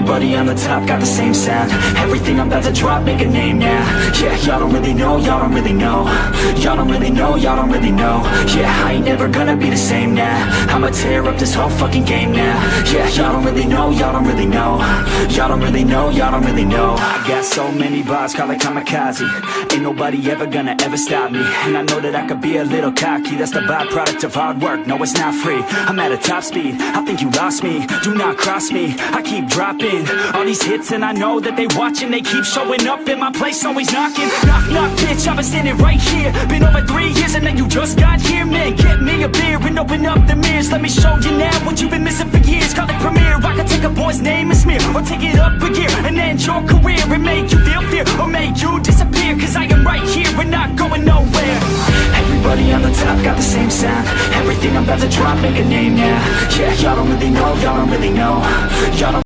Everybody on the top got the same sound. Everything I'm about to drop, make a name now. Yeah, y'all don't really know, y'all don't really know. Y'all don't really know, y'all don't really know. Yeah, I ain't never gonna be the same now. I'ma tear up this whole fucking game now. Yeah, y'all don't really know, y'all don't really know. Y'all don't really know, y'all don't really know. I got so many bars, call it kamikaze. Ain't nobody ever gonna ever stop me. And I know that I could be a little cocky. That's the byproduct of hard work, no it's not free. I'm at a top speed, I think you lost me. Do not cross me, I keep dropping All these hits and I know that they watching. They keep showing up in my place, always knocking. Knock, knock, bitch, I've been standing right here. Been over three years and then you just got here Man, get me a beer and open up the mirrors. Let me show you now what you've been missing for years. Call it premiere, I can take a boy's name and smear Or take it up a gear and end your career And make you feel fear or make you disappear. Cause I am right here, we're not going nowhere. Everybody on the top got the same sound. Everything I'm about to drop, make a name now. Yeah, y'all don't really know, y'all don't really know. Y'all don't